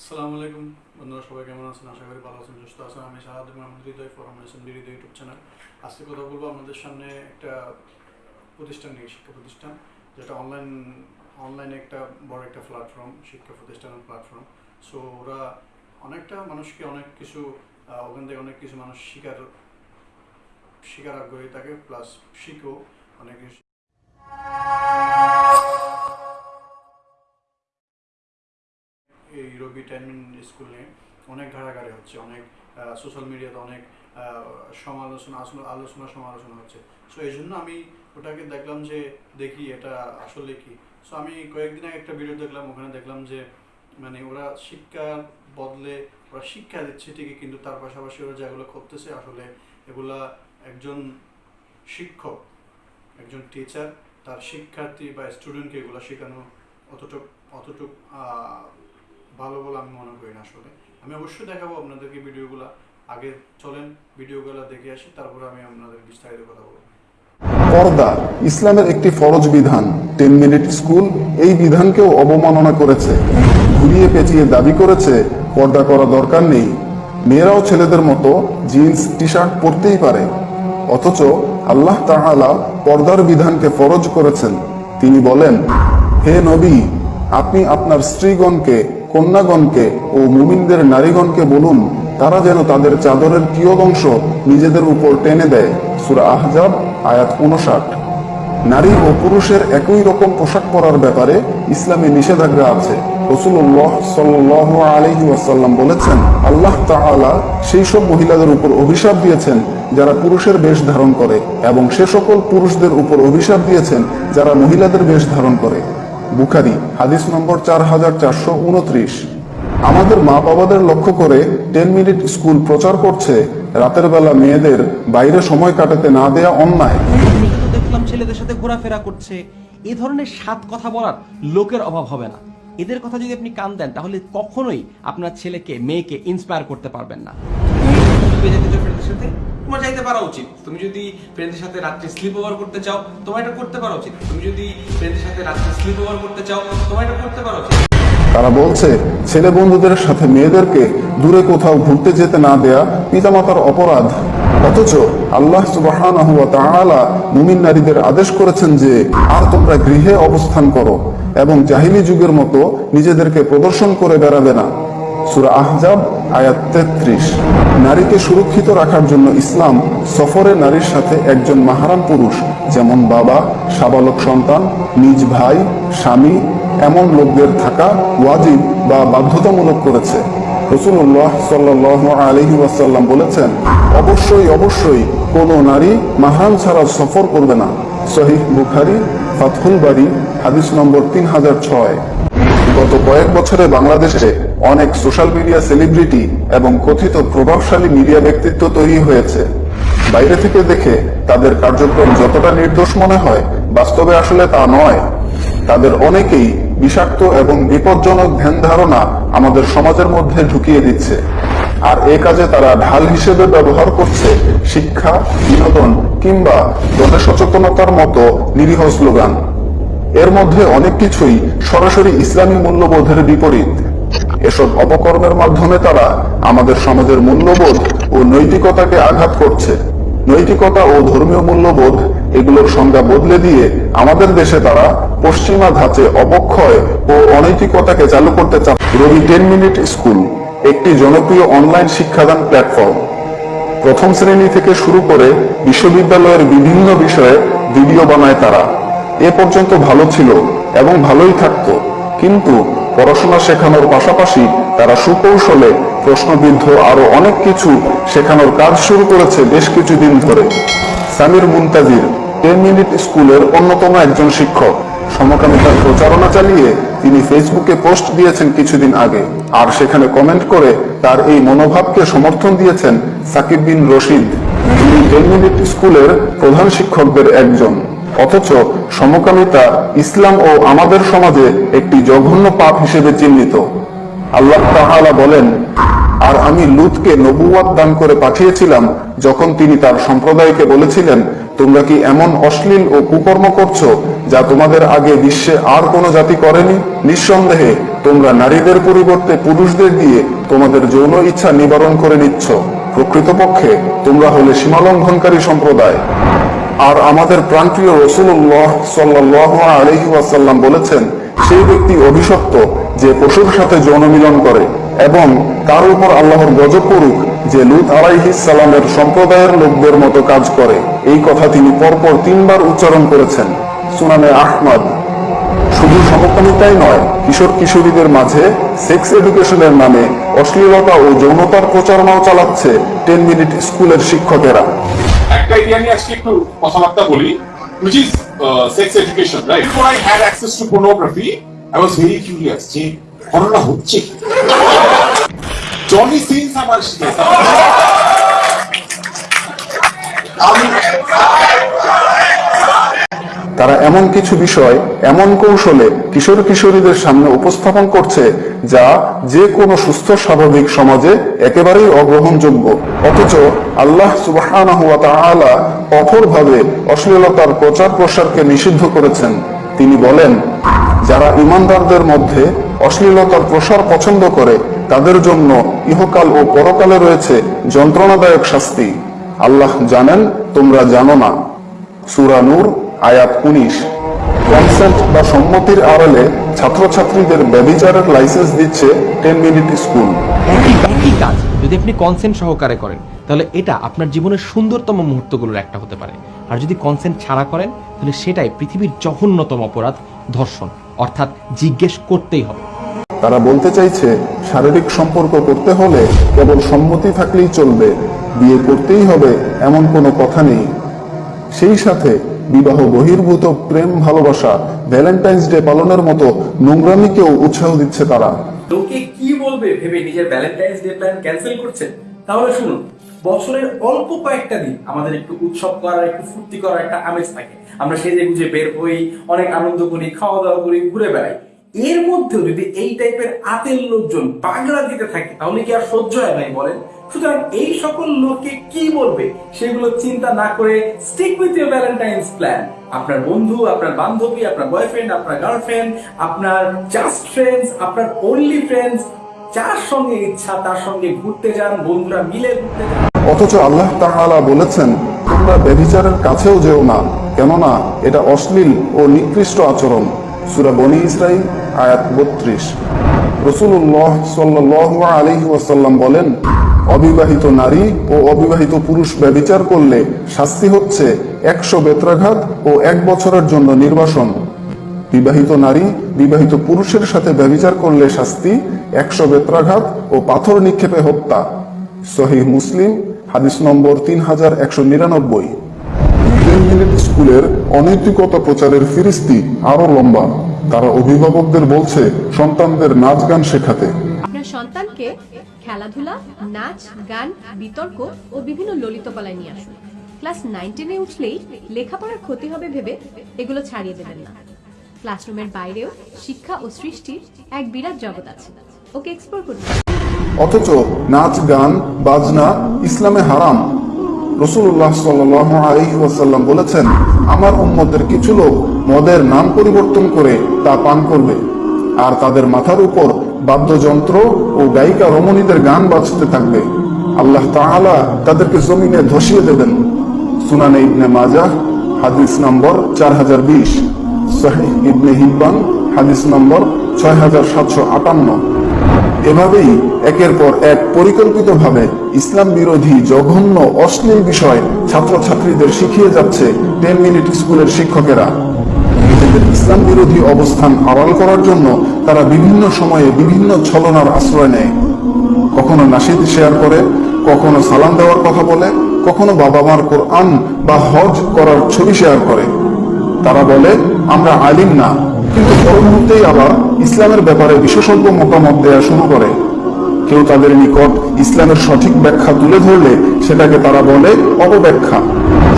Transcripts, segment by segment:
আসসালামু আলাইকুম। বন্ধুরা, সবাই কেমন আছেন? আশা করি ভালো আছেন, সুস্থ আছেন। আমি Shahadul Mahmud Hridoy from nation Hridoy YouTube channel. আজকে কথা বলব আমাদের সামনে একটা প্রতিষ্ঠান নিয়ে, শিক্ষা প্রতিষ্ঠান, যেটা অনলাইন অনলাইনে একটা বড় একটা প্ল্যাটফর্ম শিক্ষা প্রতিষ্ঠানের প্ল্যাটফর্ম সো ওরা অনেকটা মানুষকে অনেক কিছু ওখান থেকে অনেক কিছু মানুষ শিকার শিকার আগ্রহী থাকে প্লাস শিখেও অনেক কিছু টাইমিং স্কুল নিয়ে অনেক ঘাড়াঘাড়ি হচ্ছে, অনেক সোশ্যাল মিডিয়াতে অনেক সমালোচনা আলোচনা, সমালোচনা হচ্ছে। সো এই জন্য আমি ওটাকে দেখলাম যে, দেখি এটা আসলে কি। সো আমি কয়েকদিন আগে একটা ভিডিও দেখলাম, ওখানে দেখলাম যে মানে ওরা শিক্ষার বদলে, ওরা শিক্ষা দিচ্ছে ঠিকই, কিন্তু তার পাশাপাশি ওরা যেগুলো করতেছে আসলে এগুলা একজন শিক্ষক, একজন টিচার তার শিক্ষার্থী বা স্টুডেন্টকে এগুলো শেখানো অতটুক অতটুক ভালো বলে আমি মনে করি না আসলে। আমি অবশ্যই দেখাবো আপনাদেরকে ভিডিওগুলো। আগে চলেন ভিডিওগুলো দেখে আসি, তারপরে আমি আপনাদের বিস্তারিত কথা বলব। পর্দা, ইসলামের একটি ফরজ বিধান। টেন মিনিট স্কুল, এই বিধানকেও অবমাননা করেছে। ঘুরিয়ে পেঁচিয়ে দাবি করেছে, পর্দা করা দরকার নেই। মেয়েরাও ছেলেদের মতো জিন্স টি শার্ট পরতেই পারে। অথচ আল্লাহ তাআলা পর্দার বিধানকে ফরজ করেছেন। তিনি বলেন, হে নবী, আপনি আপনার স্ত্রীগণকে কন্যাগণকে ও মুমিনদের নারীগণকে বলুন, তারা যেন তাদের চাদরের কিয়দংশ নিজেদের উপর টেনে দেয়। সূরা আহজাব, আয়াত উনষাট নারী ও পুরুষের একই রকম পোশাক পরার ব্যাপারে ইসলামে নিষেধাজ্ঞা আছে। রসুল্লাহ সাল্লাহ বলেছেন, আল্লাহ তাআলা সেই সব মহিলাদের উপর অভিশাপ দিয়েছেন যারা পুরুষের বেশ ধারণ করে এবং সে সকল পুরুষদের উপর অভিশাপ দিয়েছেন যারা মহিলাদের বেশ ধারণ করে। বুখারি হাদিস নম্বর চার হাজার চারশো উনত্রিশ। আমাদের মা বাবাদের লক্ষ্য করে টেন মিনিট স্কুল প্রচার করছে রাতের বেলা মেয়েদের বাইরে সময় কাটাতে না দেয়া অন্যায়। তো দেখলাম ছেলেদের সাথে ঘোরাফেরা করছে। এই ধরনের সাত কথা বলার লোকের অভাব হবে না। এদের কথা যদি আপনি কান দেন তাহলে কখনোই আপনার ছেলেকে মেয়েকে ইন্সপায়ার করতে পারবেন না। তোমার যাইতে পারা উচিত। তুমি যদি ফ্রেন্ডের সাথে রাত্রে স্লিপ ওভার করতে চাও, তোমার এটা করতে পারা উচিত। তুমি যদি ফ্রেন্ডের সাথে রাত্রে স্লিপ ওভার করতে চাও, তোমার এটা করতে পারা উচিত। তারা বলছে, ছেলে বন্ধুদের সাথে মেয়েদেরকে দূরে কোথাও ঘুরতে যেতে না দেয়া পিতামাতার অপরাধ? অথচ আল্লাহ ওয়া মুমিন নারীদের আদেশ করেছেন যে, আর তোমরা গৃহে অবস্থান করো এবং জাহিলি যুগের মতো নিজেদেরকে প্রদর্শন করে বেড়াবে না। সূরা আহজাব, আয়াত তেত্রিশ। নারীকে সুরক্ষিত রাখার জন্য ইসলাম সফরে নারীর সাথে একজন মাহারাম পুরুষ, যেমন বাবা, সাবালক সন্তান, নিজ ভাই, স্বামী, এমন লোকদের থাকা ওয়াজিব বা বাধ্যতামূলক করেছে। রসুল্লাহ সাল্লাহ আলহি ওয়াসাল্লাম বলেছেন, অবশ্যই অবশ্যই কোনো নারী মাহারাম ছাড়া সফর করবে না। সহিহ বুখারি, ফাতহুল বাড়ি হাদিস নম্বর তিন হাজার ছয়। গত কয়েক বছরে বাংলাদেশে অনেক সোশ্যাল মিডিয়া সেলিব্রিটি এবং কথিত প্রভাবশালী মিডিয়া ব্যক্তিত্ব তৈরি হয়েছে। বাইরে থেকে দেখে তাদের কার্যক্রম যতটা নির্দোষ মনে হয়, বাস্তবে আসলে তা নয়। তাদের অনেকেই বিষাক্ত এবং বিপজ্জনক ধ্যান ধারণা আমাদের সমাজের মধ্যে ঢুকিয়ে দিচ্ছে। আর এ কাজে তারা ঢাল হিসেবে ব্যবহার করছে শিক্ষা, বিনোদন কিংবা জনসচেতনতার মতো নিরীহ স্লোগান। এর মধ্যে অনেক কিছুই সরাসরি ইসলামী মূল্যবোধের বিপরীত। এসব অপকর্মের মাধ্যমে তারা আমাদের সমাজের মূল্যবোধ ও নৈতিকতাকে আঘাত করছে। নৈতিকতা ও ধর্মীয় মূল্যবোধ এগুলোর সংজ্ঞা বদলে দিয়ে আমাদের দেশে তারা পশ্চিমা ধাঁচে অবক্ষয় ও অনৈতিকতাকে চালু করতে চাচ্ছে রবি টেন মিনিট স্কুল, একটি জনপ্রিয় অনলাইন শিক্ষাদান প্ল্যাটফর্ম। প্রথম শ্রেণি থেকে শুরু করে বিশ্ববিদ্যালয়ের বিভিন্ন বিষয়ে ভিডিও বানায় তারা। এ পর্যন্ত ভালো ছিল এবং ভালোই থাকতো। কিন্তু পড়াশোনা শেখানোর পাশাপাশি তারা সুকৌশলে প্রশ্নবিদ্ধ আরও অনেক কিছু শেখানোর কাজ শুরু করেছে বেশ কিছুদিন ধরে। সামির মুনতাজির টেন মিনিট স্কুলের অন্যতম একজন শিক্ষক। সমকামিতার প্রচারণা চালিয়ে তিনি ফেসবুকে পোস্ট দিয়েছেন কিছুদিন আগে। আর সেখানে কমেন্ট করে তার এই মনোভাবকে সমর্থন দিয়েছেন সাকিব বিন রশিদ। যিনি টেন মিনিট স্কুলের প্রধান শিক্ষকদের একজন। অথচ সমকামিতা ইসলাম ও আমাদের সমাজে একটি জঘন্য পাপ হিসেবে চিহ্নিত। আল্লাহ তাআলা বলেন, আর আমি লুতকে নবুয়াত দান করে পাঠিয়েছিলাম যখন তিনি তার সম্প্রদায়কে বলেছিলেন, তোমরা কি এমন অশ্লীল ও কুকর্ম করছ যা তোমাদের আগে বিশ্বে আর কোনো জাতি করেনি? নিঃসন্দেহে, তোমরা নারীদের পরিবর্তে পুরুষদের দিয়ে তোমাদের যৌন ইচ্ছা নিবারণ করে নিচ্ছ। প্রকৃতপক্ষে তোমরা হলে সীমালঙ্ঘনকারী সম্প্রদায়। আর আমাদের প্রান্তীয় রসুল্লাহ সাল্লাহ আলহি ওয়াসাল্লাম বলেছেন, সেই ব্যক্তি অভিশপ্ত যে পশুর সাথে যৌন মিলন করে এবং তার উপর আল্লাহর গজব করুক যে লুত সালামের সম্প্রদায়ের লোকদের মতো কাজ করে। এই কথা তিনি পরপর তিনবার উচ্চারণ করেছেন। সুনানে আহমদ। শুধু সমকামিতাই নয়, কিশোর কিশোরীদের মাঝে সেক্স এডুকেশনের নামে অশ্লীলতা ও যৌনতার প্রচারণাও চালাচ্ছে টেন মিনিট স্কুলের শিক্ষকেরা। একটা এরিয়া নিয়ে আজকে একটু কথাবার্তা বলি which is uh, sex education right before I had access to pornography I was very curious যে ঘটনা হচ্ছে জনি সিনস আমার শিখেছে আমি তারা এমন কিছু বিষয়, এমন কৌশলে কিশোর কিশোরীদের সামনে উপস্থাপন করছে যা যে কোনো সুস্থ স্বাভাবিক সমাজে একেবারেই অগ্রহণযোগ্য। অথচ আল্লাহ তাআলা কঠোরভাবে অশ্লীলতার প্রচার প্রসারকে নিষিদ্ধ করেছেন। তিনি বলেন, যারা ইমানদারদের মধ্যে অশ্লীলতার প্রসার পছন্দ করে, তাদের জন্য ইহকাল ও পরকালে রয়েছে যন্ত্রণাদায়ক শাস্তি। আল্লাহ জানেন, তোমরা জানো না। সূরা নূর আয়াত উনিশ। কনসেন্ট বা সম্মতির আড়ালে ছাত্রছাত্রীদের ব্যবিচারের লাইসেন্স দিচ্ছে টেন মিনিট স্কুল একই কাজ যদি আপনি কনসেন্ট সহকারে করেন তাহলে এটা আপনার জীবনের সুন্দরতম মুহূর্তগুলোর একটা হতে পারে। আর যদি কনসেন্ট ছাড়া করেন তাহলে সেটাই পৃথিবীর জঘন্যতম অপরাধ ধর্ষণ অর্থাৎ জিজ্ঞেস করতেই হবে। তারা বলতে চাইছে শারীরিক সম্পর্ক করতে হলে কেবল সম্মতি থাকলেই চলবে বিয়ে করতেই হবে এমন কোনো কথা নেই। সেই সাথে বিবাহ, বহির্ভূত প্রেম, ভালোবাসা, ভ্যালেন্টাইন্স ডে পালনের মতো নোংরামিকেও উৎসাহ দিচ্ছে তারা। লোকে কি বলবে ভেবে নিজের ভ্যালেন্টাইন্স ডে প্ল্যান ক্যান্সেল করছেন? তাহলে শুনুন, বছরের অল্প কয়েকটা দিন আমাদের একটু উৎসব করার, একটু ফুর্তি করার একটা আমেজ থাকে। আমরা সেজে গুজে বের হই, অনেক আনন্দ করি খাওয়া দাওয়া করি, ঘুরে বেড়াই। এর মধ্যেও যদি এই টাইপের আতের লোকজন পাগলা দিতে থাকে, তাহলে কি আর সহ্য হয় নাই বলেন? সুতরাং এই সকল লোককে কি বলবে সেগুলো চিন্তা না করে stick with your valentine's plan আপনার বন্ধু, আপনার বান্ধবী, আপনার বয়ফ্রেন্ড আপনার গার্লফ্রেন্ড আপনার জাস্ট ফ্রেন্ডস আপনার অনলি ফ্রেন্ডস যার সঙ্গে ইচ্ছা, তার সঙ্গে ঘুরতে যান, বন্ধুরা মিলে ঘুরতে যান। অথচ আল্লাহ তাআলা বলেছেন, তোমরা ব্যভিচারের কাছেও যেও না, কেননা এটা অশ্লীল ও নিকৃষ্ট আচরণ। সূরা বনি ইসরাইল আয়াত বত্রিশ। রসুল্লাহ সাল্লাহ আলহি ওয়াসাল্লাম বলেন, অবিবাহিত নারী ও অবিবাহিত পুরুষ ব্যভিচার করলে শাস্তি হচ্ছে একশো বেত্রাঘাত ও এক বছরের জন্য নির্বাসন। বিবাহিত নারী বিবাহিত পুরুষের সাথে ব্যভিচার করলে শাস্তি একশো বেত্রাঘাত ও পাথর নিক্ষেপে হত্যা। সহিহ মুসলিম, হাদিস নম্বর তিন হাজার একশো নিরানব্বই। স্কুলের অনৈতিকতা প্রচারের ফিরিস্তি আরও লম্বা। তারা অভিভাবকদের বলছে সন্তানদের নাচ গান শেখাতে। আপনার সন্তানকে খেলাধুলা নাচ গান বিতর্ক ও বিভিন্ন ললিতকলায় নিয়ে আসুন। ক্লাস নাইন টেনে উঠলেই লেখাপড়ার ক্ষতি হবে ভেবে এগুলো ছাড়িয়ে দেবেন না। ক্লাসরুমের বাইরেও শিক্ষা ও সৃষ্টির এক বিরাট জগৎ আছে। ওকে এক্সপ্লোর করতে দিন। অথচ নাচ গান বাজনা ইসলামে হারাম। রসুল্লাহ সাল্লাহ আলহি বলেছেন, আমার উম্মতের কিছু লোক মদের নাম পরিবর্তন করে তা পান করবে, আর তাদের মাথার উপর বাদ্যযন্ত্র ও গায়িকা রমণীদের গান বাজতে থাকবে। আল্লাহ তাআলা তাদেরকে জমিনে ধসিয়ে দেবেন। সুনানে ইবনে মাজাহ, হাদিস নম্বর চার হাজার বিশ। ইবনে হিব্বান, হাদিস নম্বর ছয় হাজার সাতশো আটান্ন। এভাবেই একের পর এক পরিকল্পিতভাবে ইসলাম বিরোধী জঘন্য, অশ্লীল বিষয় ছাত্রছাত্রীদের শিখিয়ে যাচ্ছে টেন মিনিট স্কুলের শিক্ষকেরা। নিজেদের ইসলাম বিরোধী অবস্থান আড়াল করার জন্য তারা বিভিন্ন সময়ে বিভিন্ন ছলনার আশ্রয় নেয়। কখনো নাসিদ শেয়ার করে, কখনো সালাম দেওয়ার কথা বলে, কখনো বাবা মার কোরআন বা হজ করার ছবি শেয়ার করে। তারা বলে, আমরা আলিম না। কিন্তু পর মুহূর্তেই আবার ইসলামের ব্যাপারে বিশেষজ্ঞ মতামত দেওয়া শুরু করে। কেউ তাদের নিকট ইসলামের সঠিক ব্যাখ্যা তুলে ধরলে সেটাকে তারা বলে অপব্যাখ্যা।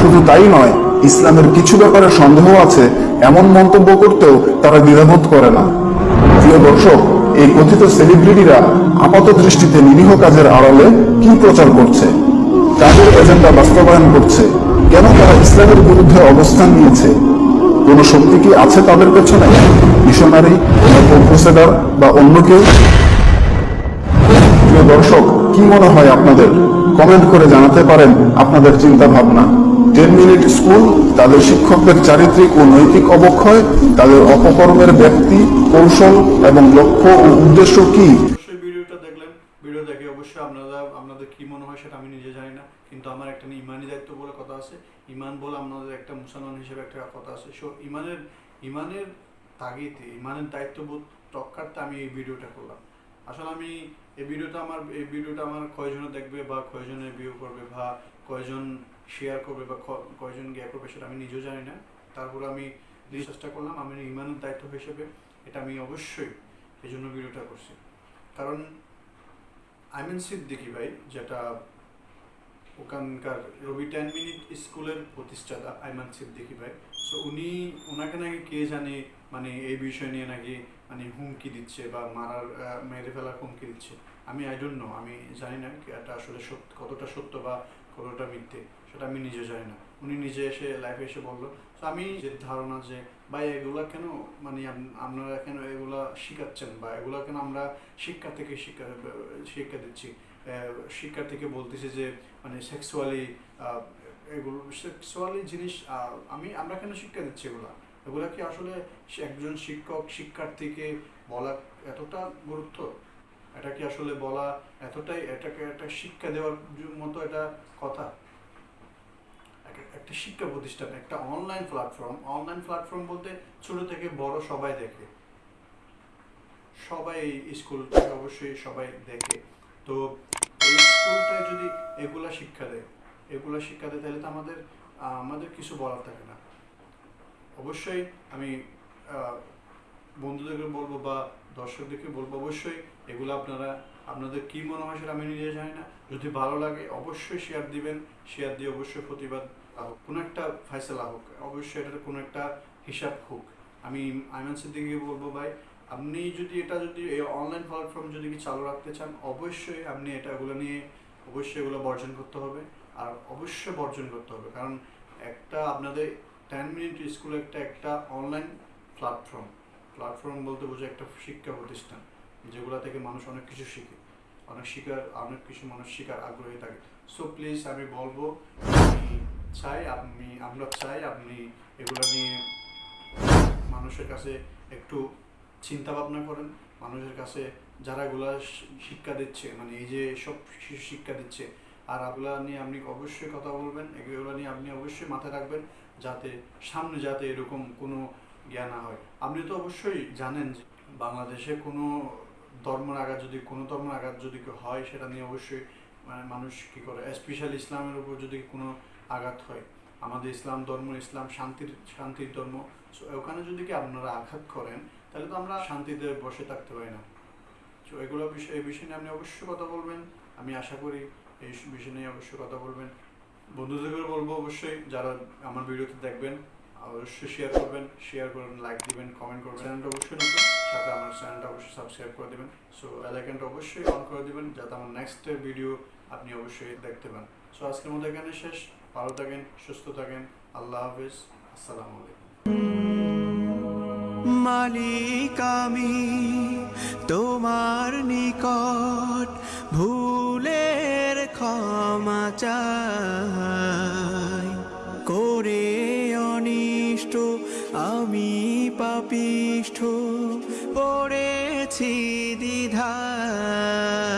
শুধু তাই নয়, ইসলামের কিছু ব্যাপারে সন্দেহ আছে, এমন মন্তব্য করতেও তারা দ্বিধাবোধ করে না। প্রিয় দর্শক, এই কথিত সেলিব্রিটিরা আপাত দৃষ্টিতে নিরীহ কাজের আড়ালে কি প্রচার করছে? কাজের এজেন্ডা বাস্তবায়ন করছে। কেন তারা ইসলামের বিরুদ্ধে অবস্থান নিয়েছে? কোনো শক্তি কি আছে তাদের পেছনে? মিশনারি ক্রুসেডার বা অন্য কেউ? দর্শক, কি মনে হয় আপনাদের? কমেন্ট করে জানাতে পারেন আপনাদের চিন্তা ভাবনা টেন মিনিট স্কুল, তাদের শিক্ষকদের চারিত্রিক ও নৈতিক অবক্ষয়, তাদের অপকর্মের ব্যক্তি, কৌশল এবং লক্ষ্য ও উদ্দেশ্য কি? ভিডিওটা দেখলেন। অবশ্যই আপনারা আপনাদের কি মনে হয় সেটা আমি নিজে জানি না, কিন্তু আমার একটা ইমানি দায়িত্ব বলে কথা আছে। ইমান বলে আপনাদের একটা মুসলমান হিসেবে একটা কথা আছে। সো ইমানের ইমানের তাগিদে, ইমানের দায়িত্ববোধ রক্ষার্থে আমি এই ভিডিওটা করলাম। আসলে আমি এই ভিডিওটা আমার, এই ভিডিওটা আমার কয়জনে দেখবে বা কয়জনে ভিউ করবে বা কয়জন শেয়ার করবে বা কয়জন গিয়ে করবে সেটা আমি নিজেও জানি না। তারপরে আমি চেষ্টা করলাম আমি ইমানের দায়িত্ব হিসেবে এটা আমি অবশ্যই এই জন্য ভিডিওটা করছি। কারণ আইমেন সিদ্দিকি ভাই, যেটা ওখানকার রবি টেন মিনিট স্কুলের প্রতিষ্ঠাতা আইমান সিদ্দিকি ভাই। সো উনি, ওনাকে নাকি কে জানে মানে এই বিষয় নিয়ে নাকি মানে হুমকি দিচ্ছে বা মারার মেরে ফেলার হুমকি দিচ্ছে। আমি আই ডোন্ট নো আমি জানি না এটা আসলে সত্য, কতটা সত্য বা কতটা মিথ্যে, সেটা আমি নিজে জানি না। উনি নিজে এসে লাইফে এসে বলল তো আমি যে ধারণা যে, ভাই, এগুলা কেন মানে আপনারা কেন এগুলা শিখাচ্ছেন বা এগুলা কেন আমরা শিক্ষা থেকে শিক্ষা শিক্ষা দিচ্ছি? আহ, শিক্ষা থেকে বলতেছি যে মানে সেক্সুয়ালি এগুলো সেক্সুয়ালি জিনিস আমি আমরা কেন শিক্ষা দিচ্ছি এগুলা? এগুলা কি আসলে একজন শিক্ষক শিক্ষার্থীকে বলা এতটা গুরুত্ব? এটা কি আসলে বলা এতটাই এটাকে একটা শিক্ষা দেওয়ার মতো এটা কথা? একটা শিক্ষা প্রতিষ্ঠান একটা অনলাইন প্ল্যাটফর্ম অনলাইন প্ল্যাটফর্ম বলতে ছোট থেকে বড় সবাই দেখে। সবাই স্কুল স্কুলটাকে অবশ্যই সবাই দেখে। তো এই স্কুলটায় যদি এগুলা শিক্ষা দেয়, এগুলা শিক্ষা দেয়, তাহলে তো আমাদের আমাদের কিছু বলার থাকে না। অবশ্যই আমি বন্ধুদেরকে বলব বা দর্শকদেরকে বলব, অবশ্যই এগুলো আপনারা, আপনাদের কি মনে হয় সেটা আমি নিজে জানি না। যদি ভালো লাগে, অবশ্যই শেয়ার দিবেন। শেয়ার দিয়ে অবশ্যই প্রতিবাদ কোনো একটা ফয়সলা হোক, অবশ্যই এটার কোনো একটা হিসাব হোক। আমি আইমান সিদ্দিকে বলব, ভাই আপনি যদি এটা যদি এই অনলাইন প্ল্যাটফর্ম যদি চালু রাখতে চান, অবশ্যই আপনি এটা এগুলো নিয়ে অবশ্যই এগুলো বর্জন করতে হবে আর অবশ্যই বর্জন করতে হবে। কারণ একটা আপনাদের টেন মিনিট স্কুল একটা একটা অনলাইন প্ল্যাটফর্ম প্ল্যাটফর্ম বলতে বোঝে একটা শিক্ষা প্রতিষ্ঠান, যেগুলো থেকে মানুষ অনেক কিছু শিখে। অনেক শিকার অনেক কিছু মানুষ শিকার আগ্রহী থাকে। সো প্লিজ আমি বলব চাই আপনি, আমরা চাই আপনি এগুলো নিয়ে মানুষের কাছে একটু চিন্তা ভাবনা করেন মানুষের কাছে যারা এগুলা শিক্ষা দিচ্ছে মানে এই যে সব শিশু শিক্ষা দিচ্ছে আর এগুলা নিয়ে আপনি অবশ্যই কথা বলবেন এগুলো নিয়ে আপনি অবশ্যই মাথায় রাখবেন যাতে সামনে যাতে এরকম কোনো জ্ঞান না হয়। আপনি তো অবশ্যই জানেন যে বাংলাদেশে কোনো ধর্মের আঘাত যদি কোনো ধর্মের আঘাত যদি হয় সেটা নিয়ে অবশ্যই মানে মানুষ কী করে স্পেশাল ইসলামের উপর যদি কোনো আঘাত হয় আমাদের ইসলাম ধর্ম ইসলাম শান্তির শান্তির ধর্ম So, ওখানে যদি কি আপনারা আঘাত করেন তাহলে তো আমরা শান্তিতে বসে থাকতে পারি না। তো এগুলো বিষয়, এই বিষয় নিয়ে আপনি অবশ্যই কথা বলবেন। আমি আশা করি এই বিষয় নিয়ে অবশ্যই কথা বলবেন। বন্ধুদেরকে বলব অবশ্যই, যারা আমার ভিডিওতে দেখবেন, অবশ্যই শেয়ার করবেন শেয়ার করবেন লাইক দিবেন কমেন্ট করবেন। চ্যানেলটা অবশ্যই নতুন, সাথে আমার চ্যানেলটা অবশ্যই সাবস্ক্রাইব করে দেবেন। সো এলাকানটা অবশ্যই অন করে দিবেন, যাতে আমার নেক্সট ভিডিও আপনি অবশ্যই দেখতে পান। সো আজকের মতো এখানে শেষ। ভালো থাকেন, সুস্থ থাকেন। আল্লাহ হাফিজ। আসসালামু আলাইকুম। মালিক আমি তোমার নিকট ভুলের ক্ষমা চাই। করে অনিষ্ট আমি পাপিষ্ঠ পড়েছি দ্বিধায়